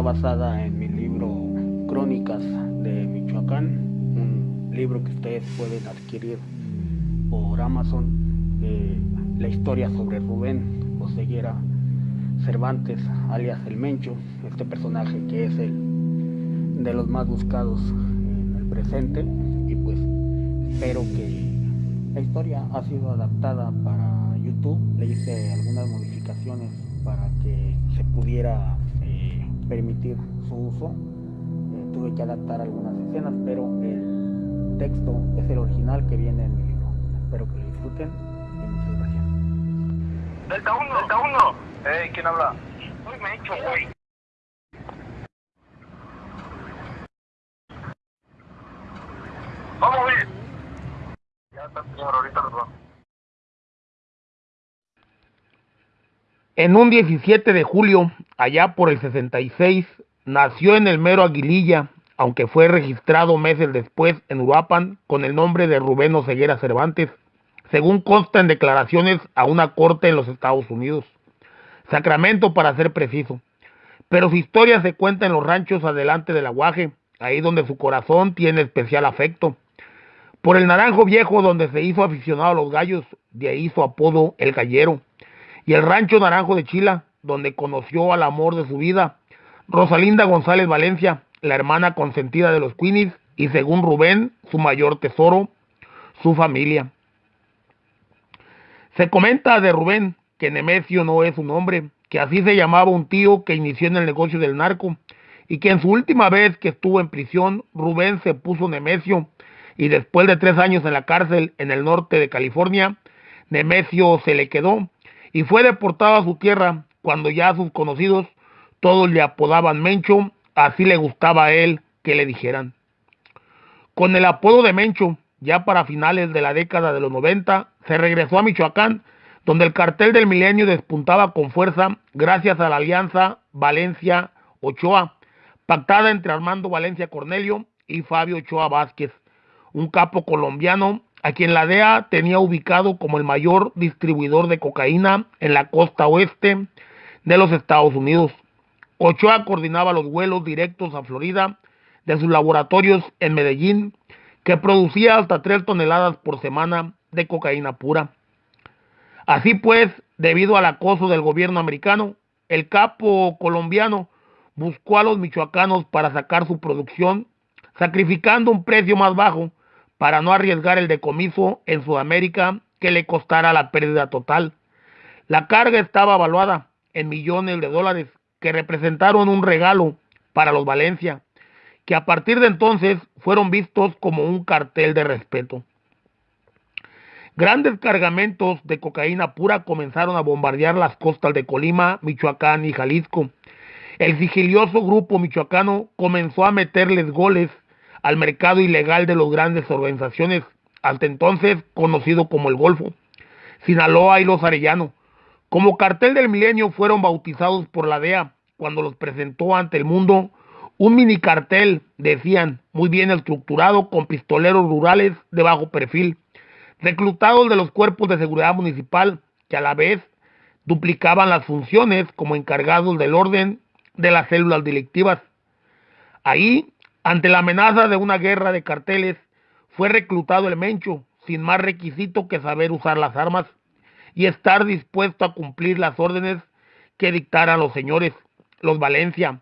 basada en mi libro Crónicas de Michoacán, un libro que ustedes pueden adquirir por Amazon. Eh, la historia sobre Rubén Oseguera Cervantes, alias El Mencho, este personaje que es el de los más buscados en el presente. Y pues espero que la historia ha sido adaptada para YouTube. Le hice algunas modificaciones para que se pudiera permitir su uso. Eh, tuve que adaptar algunas escenas, pero el texto es el original que viene en mi libro. Espero que lo disfruten y muchas gracias. Delta 1, Delta 1. Hey, ¿quién habla? Soy Mencho, güey. Vamos, güey. Ya está, señor, ahorita los vamos. En un 17 de julio, allá por el 66, nació en el mero Aguililla, aunque fue registrado meses después en Uruapan con el nombre de Rubén Oseguera Cervantes, según consta en declaraciones a una corte en los Estados Unidos. Sacramento para ser preciso. Pero su historia se cuenta en los ranchos adelante del aguaje, ahí donde su corazón tiene especial afecto. Por el naranjo viejo donde se hizo aficionado a los gallos, de ahí su apodo El Gallero y el rancho Naranjo de Chila, donde conoció al amor de su vida, Rosalinda González Valencia, la hermana consentida de los Queenies, y según Rubén, su mayor tesoro, su familia. Se comenta de Rubén que Nemesio no es su nombre, que así se llamaba un tío que inició en el negocio del narco, y que en su última vez que estuvo en prisión, Rubén se puso Nemesio, y después de tres años en la cárcel en el norte de California, Nemesio se le quedó y fue deportado a su tierra cuando ya sus conocidos todos le apodaban Mencho, así le gustaba a él que le dijeran. Con el apodo de Mencho, ya para finales de la década de los 90, se regresó a Michoacán, donde el cartel del milenio despuntaba con fuerza gracias a la alianza Valencia-Ochoa, pactada entre Armando Valencia Cornelio y Fabio Ochoa Vázquez, un capo colombiano a quien la DEA tenía ubicado como el mayor distribuidor de cocaína en la costa oeste de los Estados Unidos. Ochoa coordinaba los vuelos directos a Florida de sus laboratorios en Medellín, que producía hasta 3 toneladas por semana de cocaína pura. Así pues, debido al acoso del gobierno americano, el capo colombiano buscó a los michoacanos para sacar su producción, sacrificando un precio más bajo para no arriesgar el decomiso en Sudamérica que le costara la pérdida total. La carga estaba evaluada en millones de dólares que representaron un regalo para los Valencia, que a partir de entonces fueron vistos como un cartel de respeto. Grandes cargamentos de cocaína pura comenzaron a bombardear las costas de Colima, Michoacán y Jalisco. El sigilioso grupo michoacano comenzó a meterles goles al mercado ilegal de las grandes organizaciones, hasta entonces conocido como el Golfo, Sinaloa y los Arellano. Como cartel del milenio fueron bautizados por la DEA cuando los presentó ante el mundo un mini cartel, decían, muy bien estructurado con pistoleros rurales de bajo perfil, reclutados de los cuerpos de seguridad municipal que a la vez duplicaban las funciones como encargados del orden de las células delictivas. Ahí ante la amenaza de una guerra de carteles, fue reclutado el Mencho, sin más requisito que saber usar las armas y estar dispuesto a cumplir las órdenes que dictaran los señores, los Valencia.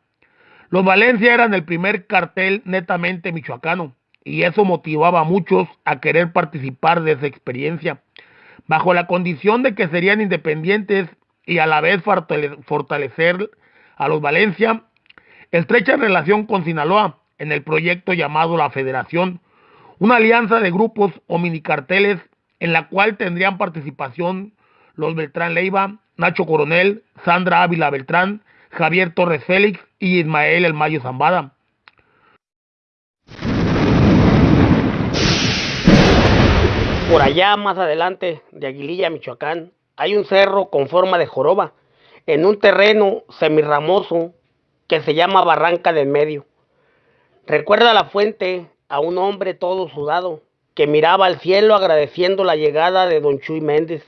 Los Valencia eran el primer cartel netamente michoacano y eso motivaba a muchos a querer participar de esa experiencia, bajo la condición de que serían independientes y a la vez fortalecer a los Valencia. Estrecha relación con Sinaloa, en el proyecto llamado La Federación, una alianza de grupos o minicarteles en la cual tendrían participación los Beltrán Leiva, Nacho Coronel, Sandra Ávila Beltrán, Javier Torres Félix y Ismael El Mayo Zambada. Por allá más adelante de Aguililla, Michoacán, hay un cerro con forma de joroba, en un terreno semirramoso que se llama Barranca del Medio. Recuerda la fuente a un hombre todo sudado que miraba al cielo agradeciendo la llegada de don Chuy Méndez.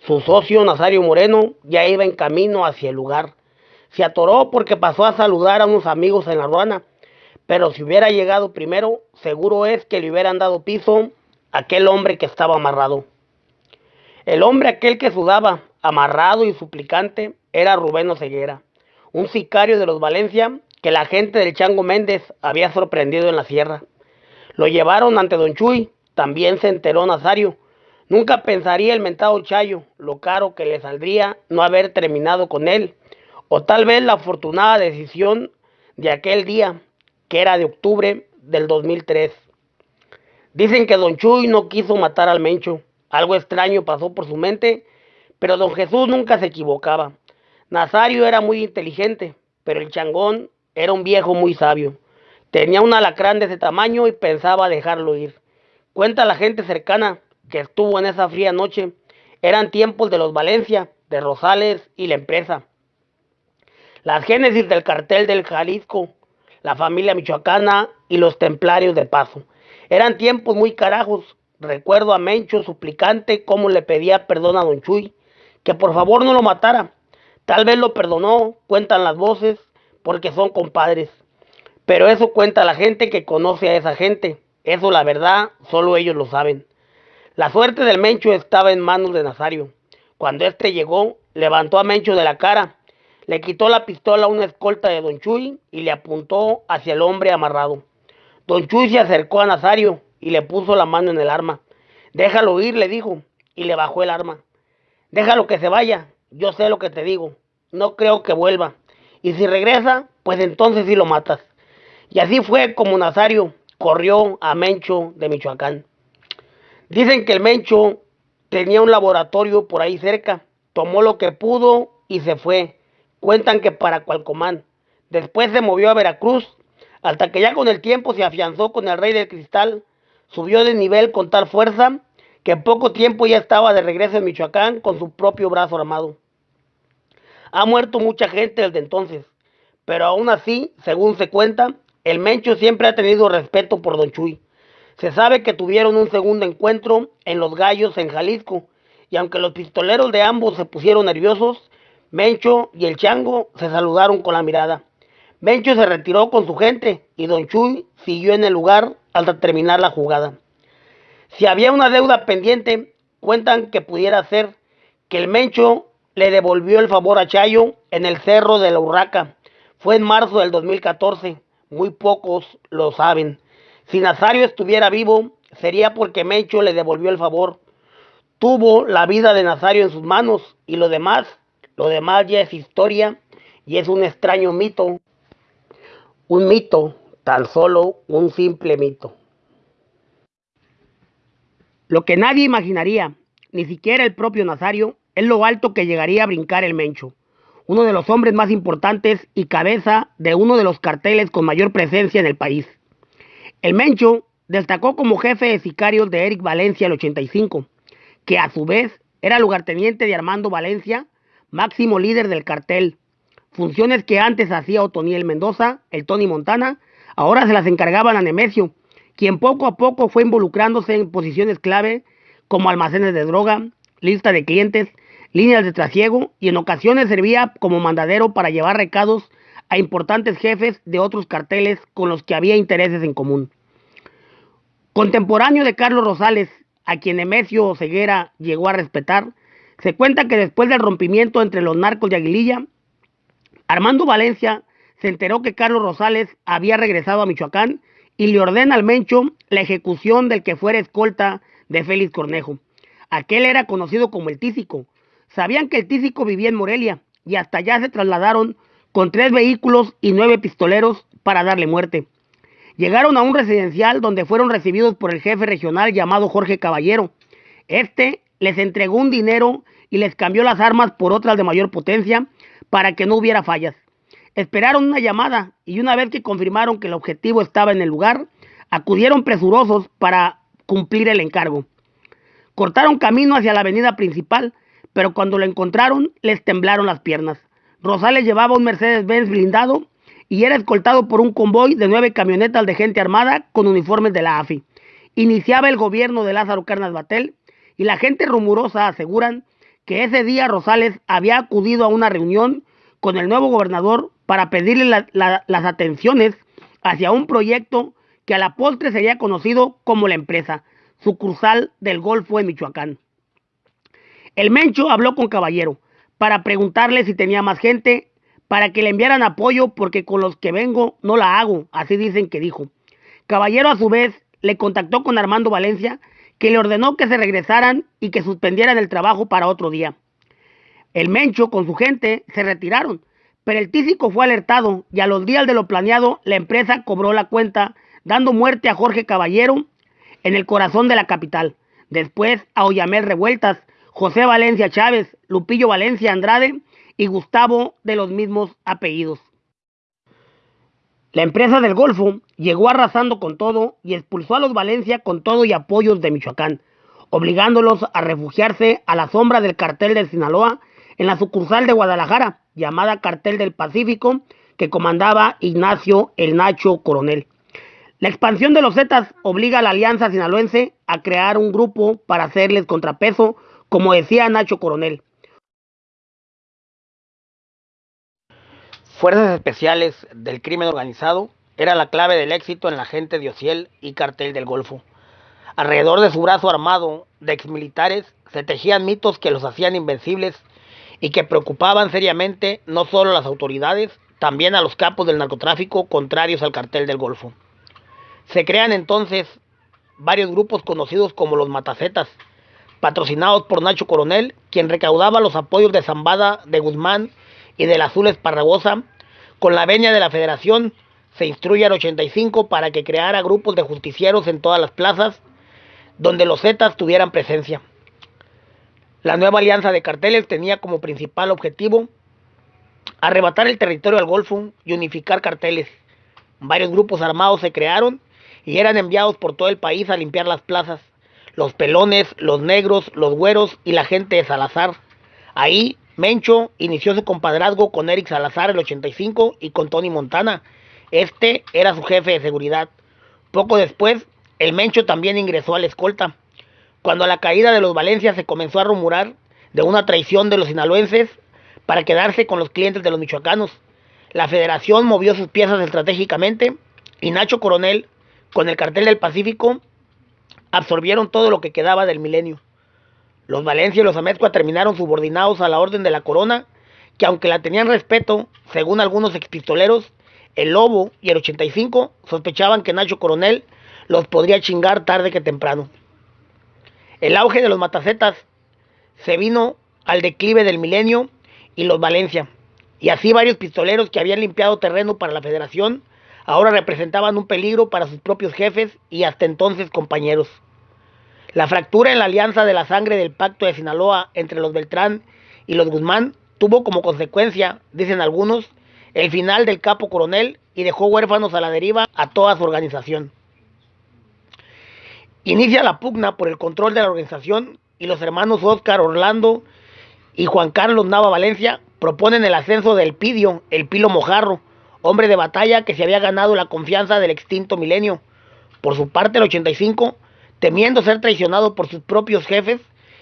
Su socio Nazario Moreno ya iba en camino hacia el lugar, Se atoró porque pasó a saludar a unos amigos en la ruana, pero si hubiera llegado primero, seguro es que le hubieran dado piso a aquel hombre que estaba amarrado. El hombre aquel que sudaba, amarrado y suplicante, era Rubén Oseguera, un sicario de los Valencia que la gente del Chango Méndez había sorprendido en la sierra. Lo llevaron ante Don Chuy, también se enteró Nazario. Nunca pensaría el mentado Chayo lo caro que le saldría no haber terminado con él, o tal vez la afortunada decisión de aquel día, que era de octubre del 2003. Dicen que Don Chuy no quiso matar al Mencho. Algo extraño pasó por su mente, pero Don Jesús nunca se equivocaba. Nazario era muy inteligente, pero el changón era un viejo muy sabio. Tenía un alacrán de ese tamaño y pensaba dejarlo ir. Cuenta la gente cercana que estuvo en esa fría noche. Eran tiempos de los Valencia, de Rosales y la empresa. Las génesis del cartel del Jalisco, la familia michoacana y los templarios de paso. Eran tiempos muy carajos. Recuerdo a Mencho suplicante cómo le pedía perdón a Don Chuy, que por favor no lo matara. Tal vez lo perdonó, cuentan las voces, porque son compadres. Pero eso cuenta la gente que conoce a esa gente. Eso la verdad, solo ellos lo saben. La suerte del Mencho estaba en manos de Nazario. Cuando éste llegó, levantó a Mencho de la cara, le quitó la pistola a una escolta de Don Chuy y le apuntó hacia el hombre amarrado. Don Chuy se acercó a Nazario y le puso la mano en el arma. Déjalo ir, le dijo, y le bajó el arma. Déjalo que se vaya, yo sé lo que te digo. No creo que vuelva. Y si regresa, pues entonces sí lo matas. Y así fue como Nazario corrió a Mencho de Michoacán. Dicen que el Mencho tenía un laboratorio por ahí cerca, tomó lo que pudo y se fue. Cuentan que para Cualcomán. Después se movió a Veracruz, hasta que ya con el tiempo se afianzó con el Rey del Cristal, subió de nivel con tal fuerza que en poco tiempo ya estaba de regreso en Michoacán con su propio brazo armado. Ha muerto mucha gente desde entonces, pero aún así, según se cuenta, el Mencho siempre ha tenido respeto por Don Chuy. Se sabe que tuvieron un segundo encuentro en Los Gallos, en Jalisco, y aunque los pistoleros de ambos se pusieron nerviosos, Mencho y el Chango se saludaron con la mirada. Mencho se retiró con su gente y Don Chuy siguió en el lugar hasta terminar la jugada. Si había una deuda pendiente, cuentan que pudiera ser que el Mencho le devolvió el favor a Chayo en el cerro de la Urraca. Fue en marzo del 2014. Muy pocos lo saben. Si Nazario estuviera vivo, sería porque Mencho le devolvió el favor. Tuvo la vida de Nazario en sus manos y lo demás, lo demás ya es historia y es un extraño mito. Un mito, tan solo un simple mito. Lo que nadie imaginaría, ni siquiera el propio Nazario, es lo alto que llegaría a brincar el Mencho, uno de los hombres más importantes y cabeza de uno de los carteles con mayor presencia en el país. El Mencho destacó como jefe de sicarios de Eric Valencia el 85, que a su vez era lugarteniente de Armando Valencia, máximo líder del cartel. Funciones que antes hacía Otoniel Mendoza, el Tony Montana, ahora se las encargaban a Nemesio, quien poco a poco fue involucrándose en posiciones clave como almacenes de droga, lista de clientes, líneas de trasiego y en ocasiones servía como mandadero para llevar recados a importantes jefes de otros carteles con los que había intereses en común. Contemporáneo de Carlos Rosales, a quien Nemesio Ceguera llegó a respetar, se cuenta que después del rompimiento entre los narcos de Aguililla, Armando Valencia se enteró que Carlos Rosales había regresado a Michoacán y le ordena al Mencho la ejecución del que fuera escolta de Félix Cornejo. Aquel era conocido como el Tísico, Sabían que el tísico vivía en Morelia y hasta allá se trasladaron con tres vehículos y nueve pistoleros para darle muerte. Llegaron a un residencial donde fueron recibidos por el jefe regional llamado Jorge Caballero. Este les entregó un dinero y les cambió las armas por otras de mayor potencia para que no hubiera fallas. Esperaron una llamada y una vez que confirmaron que el objetivo estaba en el lugar, acudieron presurosos para cumplir el encargo. Cortaron camino hacia la avenida principal pero cuando lo encontraron les temblaron las piernas. Rosales llevaba un Mercedes-Benz blindado y era escoltado por un convoy de nueve camionetas de gente armada con uniformes de la AFI. Iniciaba el gobierno de Lázaro Carnas Batel y la gente rumorosa aseguran que ese día Rosales había acudido a una reunión con el nuevo gobernador para pedirle las atenciones hacia un proyecto que a la postre sería conocido como la empresa, sucursal del Golfo de Michoacán. El Mencho habló con Caballero para preguntarle si tenía más gente, para que le enviaran apoyo porque con los que vengo no la hago, así dicen que dijo. Caballero a su vez le contactó con Armando Valencia, que le ordenó que se regresaran y que suspendieran el trabajo para otro día. El Mencho con su gente se retiraron, pero el tísico fue alertado y a los días de lo planeado la empresa cobró la cuenta, dando muerte a Jorge Caballero en el corazón de la capital. Después a Oyamel Revueltas, José Valencia Chávez, Lupillo Valencia Andrade y Gustavo de los mismos apellidos. La empresa del Golfo llegó arrasando con todo y expulsó a los Valencia con todo y apoyos de Michoacán, obligándolos a refugiarse a la sombra del cartel de Sinaloa en la sucursal de Guadalajara, llamada Cartel del Pacífico, que comandaba Ignacio el Nacho Coronel. La expansión de los Zetas obliga a la Alianza Sinaloense a crear un grupo para hacerles contrapeso, como decía Nacho Coronel. Fuerzas especiales del crimen organizado era la clave del éxito en la gente de Ociel y Cartel del Golfo. Alrededor de su brazo armado de exmilitares se tejían mitos que los hacían invencibles y que preocupaban seriamente no solo a las autoridades, también a los capos del narcotráfico contrarios al cartel del Golfo. Se crean entonces varios grupos conocidos como los Matacetas, patrocinados por Nacho Coronel, quien recaudaba los apoyos de Zambada, de Guzmán y del Azul Esparragosa. Con la veña de la federación se instruye al 85 para que creara grupos de justicieros en todas las plazas donde los Zetas tuvieran presencia. La nueva alianza de carteles tenía como principal objetivo arrebatar el territorio al Golfo y unificar carteles. Varios grupos armados se crearon y eran enviados por todo el país a limpiar las plazas. Los pelones, los negros, los güeros y la gente de Salazar. Ahí Mencho inició su compadrazgo con Eric Salazar el 85 y con Tony Montana. Este era su jefe de seguridad. Poco después, el Mencho también ingresó a la escolta. Cuando a la caída de los Valencia se comenzó a rumorar de una traición de los sinaloenses para quedarse con los clientes de los michoacanos, la federación movió sus piezas estratégicamente y Nacho Coronel, con el cartel del Pacífico, absorbieron todo lo que quedaba del milenio. Los Valencia y los Amezcua terminaron subordinados a la orden de la corona, que aunque la tenían respeto, según algunos expistoleros, el Lobo y el 85 sospechaban que Nacho Coronel los podría chingar tarde que temprano. El auge de los matacetas se vino al declive del milenio y los Valencia. Y así varios pistoleros que habían limpiado terreno para la federación ahora representaban un peligro para sus propios jefes y hasta entonces compañeros. La fractura en la alianza de la sangre del pacto de Sinaloa entre los Beltrán y los Guzmán tuvo como consecuencia, dicen algunos, el final del capo coronel y dejó huérfanos a la deriva a toda su organización. Inicia la pugna por el control de la organización y los hermanos Oscar Orlando y Juan Carlos Nava Valencia proponen el ascenso del Pidio, el Pilo Mojarro, hombre de batalla que se había ganado la confianza del extinto milenio. Por su parte, el 85, temiendo ser traicionado por sus propios jefes,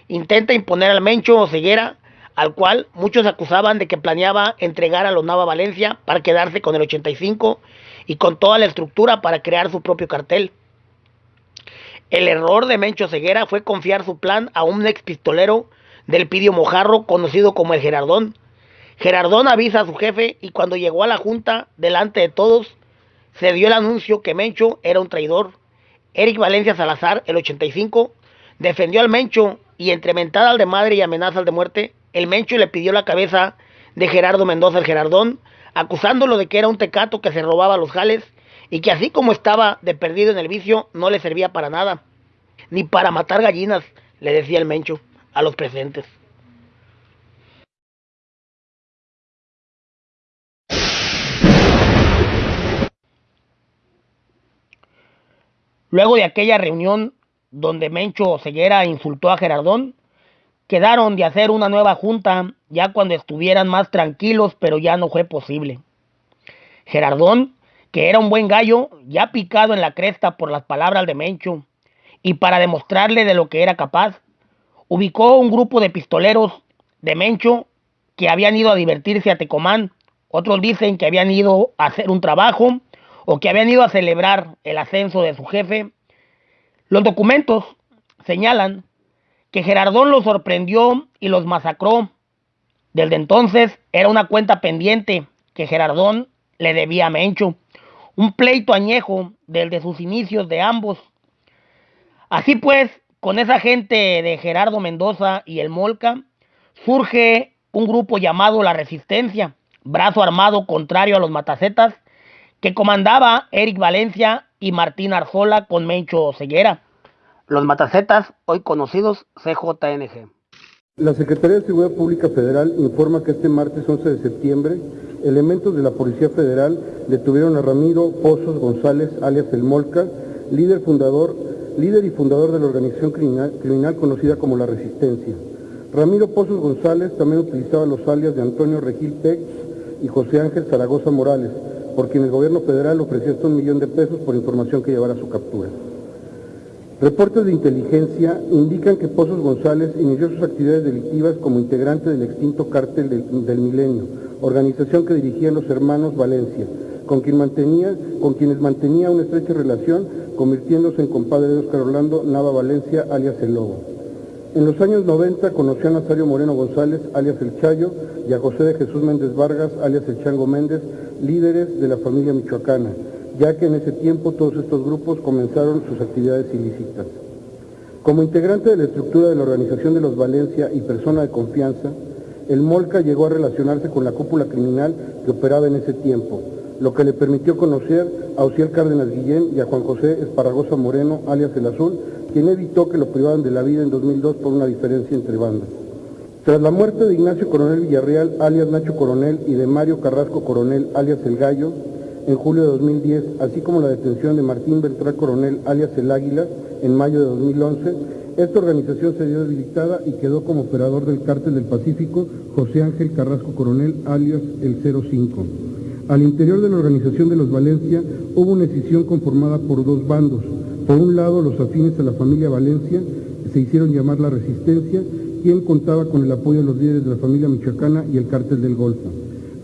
intenta imponer al Mencho o Ceguera, al cual muchos acusaban de que planeaba entregar a los Nava Valencia para quedarse con el 85 y con toda la estructura para crear su propio cartel. El error de Mencho Ceguera fue confiar su plan a un ex pistolero del Pidio Mojarro conocido como el Gerardón. Gerardón avisa a su jefe y cuando llegó a la junta delante de todos se dio el anuncio que Mencho era un traidor. Eric Valencia Salazar, el 85, defendió al Mencho y entre mentadas de madre y amenazas de muerte, el Mencho le pidió la cabeza de Gerardo Mendoza el Gerardón, acusándolo de que era un tecato que se robaba los jales y que así como estaba de perdido en el vicio, no le servía para nada, ni para matar gallinas, le decía el Mencho a los presentes. Luego de aquella reunión donde Mencho Ceguera insultó a Gerardón, quedaron de hacer una nueva junta ya cuando estuvieran más tranquilos, pero ya no fue posible. Gerardón que era un buen gallo, ya picado en la cresta por las palabras de Mencho, y para demostrarle de lo que era capaz, ubicó un grupo de pistoleros de Mencho que habían ido a divertirse a Tecomán, otros dicen que habían ido a hacer un trabajo o que habían ido a celebrar el ascenso de su jefe. Los documentos señalan que Gerardón los sorprendió y los masacró. Desde entonces era una cuenta pendiente que Gerardón le debía a Mencho, un pleito añejo desde sus inicios de ambos. Así pues, con esa gente de Gerardo Mendoza y el Molca, surge un grupo llamado La Resistencia, brazo armado contrario a los matacetas, que comandaba Eric Valencia y Martín Arzola con Mencho Ceguera. Los matacetas, hoy conocidos CJNG. La Secretaría de Seguridad Pública Federal informa que este martes 11 de septiembre, elementos de la Policía Federal detuvieron a Ramiro Pozos González, alias El Molca, líder fundador, líder y fundador de la organización criminal, criminal conocida como La Resistencia. Ramiro Pozos González también utilizaba los alias de Antonio Regil Pex y José Ángel Zaragoza Morales, por quien el gobierno federal ofreció hasta un millón de pesos por información que llevara a su captura. Reportes de inteligencia indican que Pozos González inició sus actividades delictivas como integrante del extinto cártel del, del Milenio, organización que dirigían los hermanos Valencia, con, quien mantenía, con quienes mantenía una estrecha relación, convirtiéndose en compadre de Oscar Orlando Nava Valencia, alias El Lobo. En los años 90 conoció a Nazario Moreno González, alias El Chayo, y a José de Jesús Méndez Vargas, alias El Chango Méndez, líderes de la familia michoacana, ya que en ese tiempo todos estos grupos comenzaron sus actividades ilícitas. Como integrante de la estructura de la Organización de los Valencia y persona de confianza, el Molca llegó a relacionarse con la cúpula criminal que operaba en ese tiempo, lo que le permitió conocer a Ociel Cárdenas Guillén y a Juan José Esparragosa Moreno, alias El Azul, quien evitó que lo privaran de la vida en 2002 por una diferencia entre bandas. Tras la muerte de Ignacio Coronel Villarreal, alias Nacho Coronel, y de Mario Carrasco Coronel, alias El Gallo, en julio de 2010, así como la detención de Martín Beltrán Coronel, alias El Águila, en mayo de 2011, esta organización se dio debilitada y quedó como operador del Cártel del Pacífico José Ángel Carrasco Coronel, alias El 05. Al interior de la organización de los Valencia hubo una decisión conformada por dos bandos. Por un lado, los afines a la familia Valencia se hicieron llamar la Resistencia, quien contaba con el apoyo de los líderes de la familia michoacana y el Cártel del Golfo.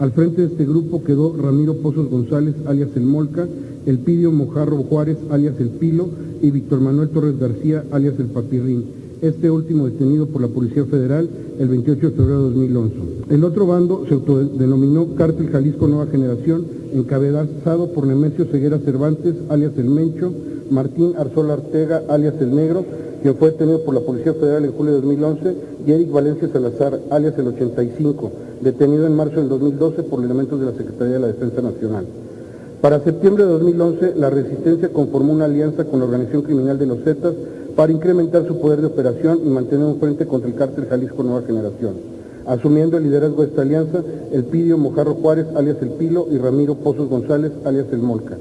Al frente de este grupo quedó Ramiro Pozos González, alias El Molca, Elpidio Mojarro Juárez, alias El Pilo, y Víctor Manuel Torres García, alias El Papirrín, este último detenido por la Policía Federal el 28 de febrero de 2011. El otro bando se autodenominó Cártel Jalisco Nueva Generación, encabezado por Nemesio Ceguera Cervantes, alias El Mencho, Martín Arzola Artega, alias El Negro, quien fue detenido por la Policía Federal en julio de 2011, y Eric Valencia Salazar, alias El 85, detenido en marzo del 2012 por elementos de la Secretaría de la Defensa Nacional. Para septiembre de 2011, la Resistencia conformó una alianza con la organización criminal de los Zetas para incrementar su poder de operación y mantener un frente contra el cártel Jalisco Nueva Generación. Asumiendo el liderazgo de esta alianza, el Pidio Mojarro Juárez, alias El Pilo, y Ramiro Pozos González, alias El Molca.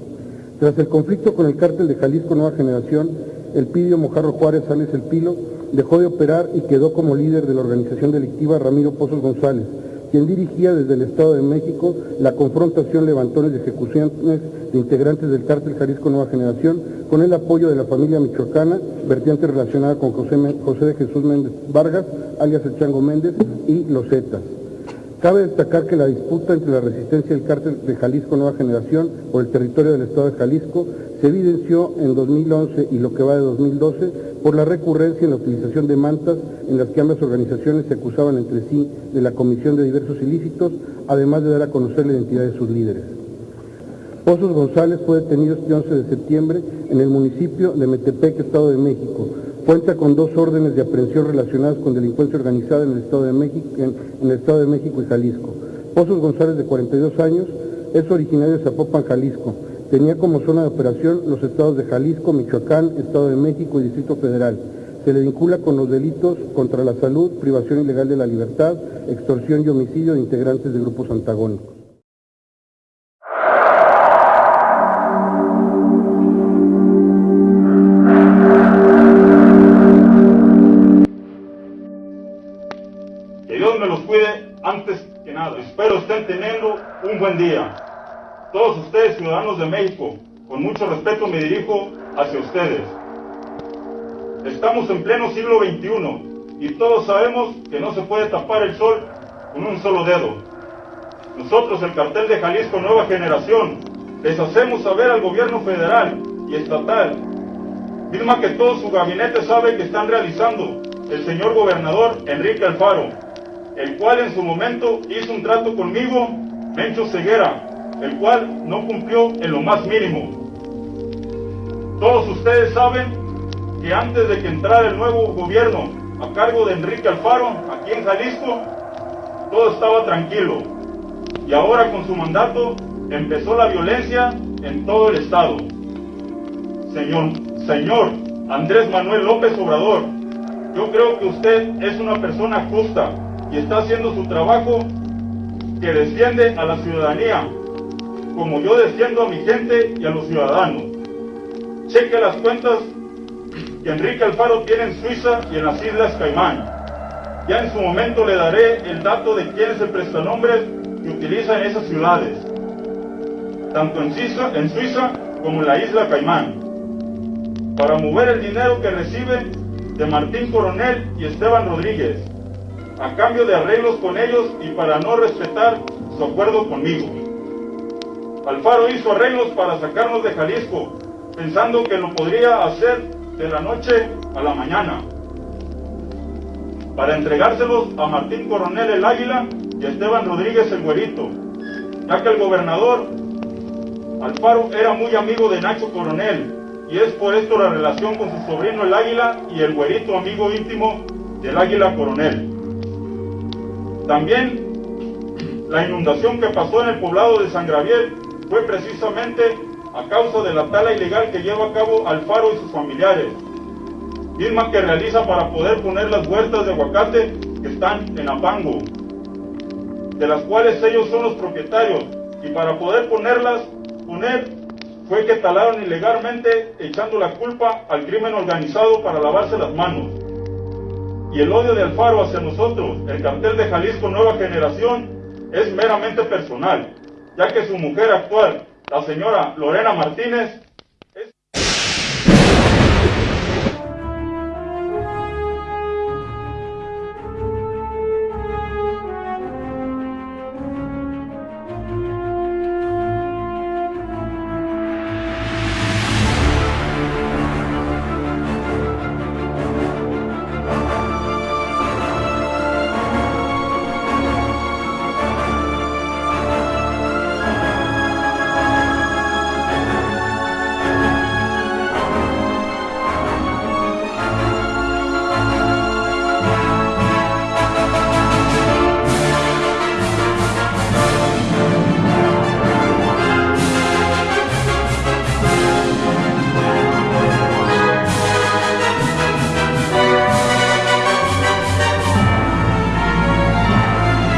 Tras el conflicto con el cártel de Jalisco Nueva Generación, el Pidio Mojarro Juárez, alias El Pilo, dejó de operar y quedó como líder de la organización delictiva Ramiro Pozos González, quien dirigía desde el Estado de México la confrontación, levantones y ejecuciones de integrantes del cártel Jalisco Nueva Generación, con el apoyo de la familia michoacana, vertiente relacionada con José, José de Jesús Méndez Vargas, alias El Chango Méndez, y los Zetas. Cabe destacar que la disputa entre la resistencia del cártel de Jalisco Nueva Generación por el territorio del Estado de Jalisco se evidenció en 2011 y lo que va de 2012 por la recurrencia en la utilización de mantas en las que ambas organizaciones se acusaban entre sí de la comisión de diversos ilícitos, además de dar a conocer la identidad de sus líderes. Pozos González fue detenido este 11 de septiembre en el municipio de Metepec, Estado de México. Cuenta con dos órdenes de aprehensión relacionadas con delincuencia organizada en el Estado de México, en, el Estado de México y Jalisco. Pozos González, de 42 años, es originario de Zapopan, Jalisco. Tenía como zona de operación los estados de Jalisco, Michoacán, Estado de México y Distrito Federal. Se le vincula con los delitos contra la salud, privación ilegal de la libertad, extorsión y homicidio de integrantes de grupos antagónicos. Estén teniendo un buen día. Todos ustedes, ciudadanos de México, con mucho respeto me dirijo hacia ustedes. Estamos en pleno siglo XXI y todos sabemos que no se puede tapar el sol con un solo dedo. Nosotros, el cartel de Jalisco Nueva Generación, les hacemos saber al gobierno federal y estatal, misma que todo su gabinete sabe que están realizando el señor gobernador Enrique Alfaro, el cual en su momento hizo un trato conmigo, Mencho Ceguera, el cual no cumplió en lo más mínimo. Todos ustedes saben que antes de que entrara el nuevo gobierno a cargo de Enrique Alfaro, aquí en Jalisco, todo estaba tranquilo. Y ahora con su mandato empezó la violencia en todo el estado. Señor, señor Andrés Manuel López Obrador, yo creo que usted es una persona justa y está haciendo su trabajo que defiende a la ciudadanía, como yo defiendo a mi gente y a los ciudadanos. Cheque las cuentas que Enrique Alfaro tiene en Suiza y en las Islas Caimán. Ya en su momento le daré el dato de quién es el prestanombre que utiliza en esas ciudades, tanto en Suiza, en Suiza como en la isla Caimán, para mover el dinero que recibe de Martín Coronel y Esteban Rodríguez, a cambio de arreglos con ellos y para no respetar su acuerdo conmigo. Alfaro hizo arreglos para sacarnos de Jalisco, pensando que lo podría hacer de la noche a la mañana, para entregárselos a Martín Coronel el Águila y a Esteban Rodríguez el Güerito, ya que el gobernador Alfaro era muy amigo de Nacho Coronel, y es por esto la relación con su sobrino el Águila y el Güerito amigo íntimo del Águila Coronel. También la inundación que pasó en el poblado de San Gabriel fue precisamente a causa de la tala ilegal que lleva a cabo Alfaro y sus familiares, misma que realiza para poder poner las huertas de aguacate que están en Apango, de las cuales ellos son los propietarios, y para poder ponerlas, poner, fue que talaron ilegalmente echando la culpa al crimen organizado para lavarse las manos. Y el odio de Alfaro hacia nosotros, el cartel de Jalisco Nueva Generación, es meramente personal, ya que su mujer actual, la señora Lorena Martínez